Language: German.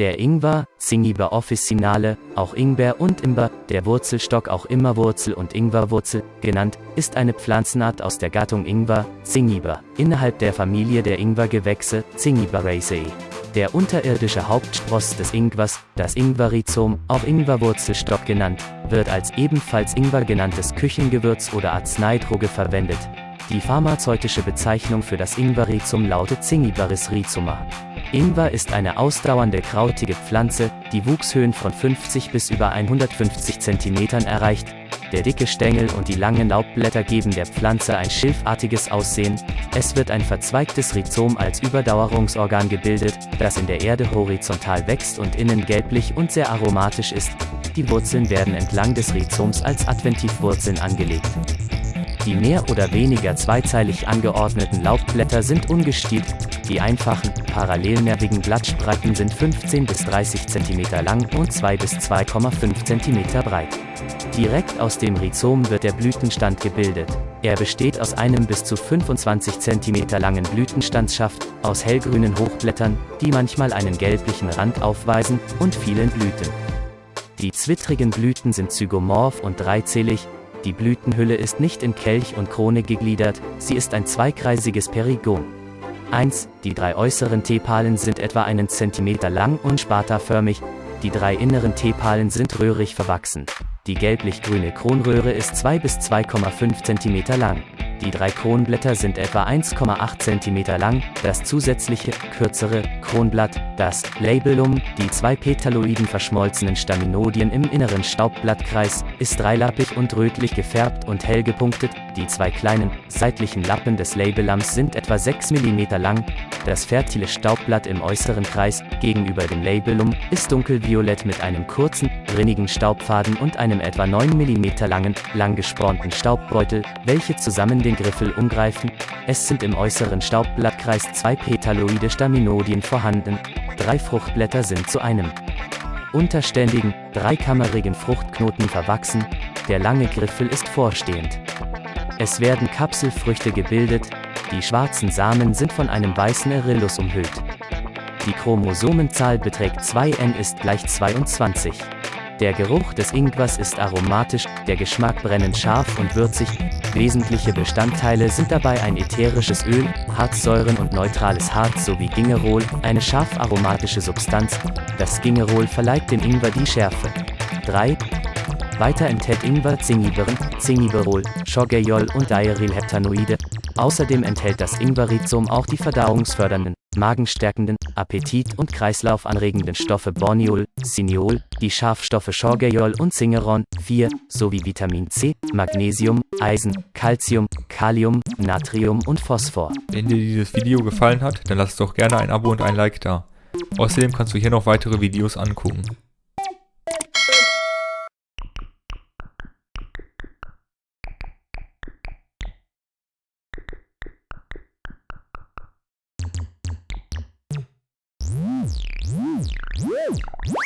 Der Ingwer, Zingiber officinale, auch Ingber und Imber, der Wurzelstock auch Immerwurzel und Ingwerwurzel genannt, ist eine Pflanzenart aus der Gattung Ingwer, Zingiber, innerhalb der Familie der Ingwergewächse, Zingiberaceae. Der unterirdische Hauptspross des Ingwers, das Ingwerrhizom, auch Ingwerwurzelstock genannt, wird als ebenfalls Ingwer genanntes Küchengewürz oder Arzneidroge verwendet. Die pharmazeutische Bezeichnung für das Ingwerrhizom lautet Zingiberis rhizoma. Ingwer ist eine ausdauernde krautige Pflanze, die Wuchshöhen von 50 bis über 150 cm erreicht. Der dicke Stängel und die langen Laubblätter geben der Pflanze ein schilfartiges Aussehen. Es wird ein verzweigtes Rhizom als Überdauerungsorgan gebildet, das in der Erde horizontal wächst und innen gelblich und sehr aromatisch ist. Die Wurzeln werden entlang des Rhizoms als Adventivwurzeln angelegt. Die mehr oder weniger zweizeilig angeordneten Laubblätter sind ungestielt, die einfachen, parallelnervigen Blattspreiten sind 15 bis 30 cm lang und 2 bis 2,5 cm breit. Direkt aus dem Rhizom wird der Blütenstand gebildet. Er besteht aus einem bis zu 25 cm langen Blütenstandsschaft, aus hellgrünen Hochblättern, die manchmal einen gelblichen Rand aufweisen, und vielen Blüten. Die zwittrigen Blüten sind zygomorph und dreizählig, die Blütenhülle ist nicht in Kelch und Krone gegliedert, sie ist ein zweikreisiges Perigon. 1. Die drei äußeren Tepalen sind etwa einen Zentimeter lang und spataförmig, die drei inneren Tepalen sind röhrig verwachsen. Die gelblich-grüne Kronröhre ist 2 bis 2,5 cm lang. Die drei Kronblätter sind etwa 1,8 cm lang, das zusätzliche, kürzere, Kronblatt, das Labellum, die zwei petaloiden verschmolzenen Staminodien im inneren Staubblattkreis, ist dreilappig und rötlich gefärbt und hell gepunktet, die zwei kleinen, seitlichen Lappen des Labellums sind etwa 6 mm lang, das fertile Staubblatt im äußeren Kreis, gegenüber dem Labellum, ist dunkelviolett mit einem kurzen, rinnigen Staubfaden und einem etwa 9 mm langen, lang gespornten Staubbeutel, welche zusammen den Griffel umgreifen. Es sind im äußeren Staubblattkreis zwei petaloide Staminodien vorhanden. Drei Fruchtblätter sind zu einem unterständigen, dreikammerigen Fruchtknoten verwachsen. Der lange Griffel ist vorstehend. Es werden Kapselfrüchte gebildet, die schwarzen Samen sind von einem weißen Erillus umhüllt. Die Chromosomenzahl beträgt 2n ist gleich 22. Der Geruch des Ingwers ist aromatisch, der Geschmack brennend scharf und würzig. Wesentliche Bestandteile sind dabei ein ätherisches Öl, Harzsäuren und neutrales Harz sowie Gingerol, eine scharf aromatische Substanz. Das Gingerol verleiht dem Ingwer die Schärfe. 3. Weiter enthält Ingwer Zingiberen, Zingiberol, Schorgejol und Diarylheptanoide. Außerdem enthält das Ingwerrhizom auch die verdauungsfördernden, magenstärkenden, appetit- und kreislaufanregenden Stoffe Borneol, Cineol, die Scharfstoffe Schorgejol und Zingeron, 4, sowie Vitamin C, Magnesium, Eisen, Calcium, Kalium, Natrium und Phosphor. Wenn dir dieses Video gefallen hat, dann lass doch gerne ein Abo und ein Like da. Außerdem kannst du hier noch weitere Videos angucken. Woo!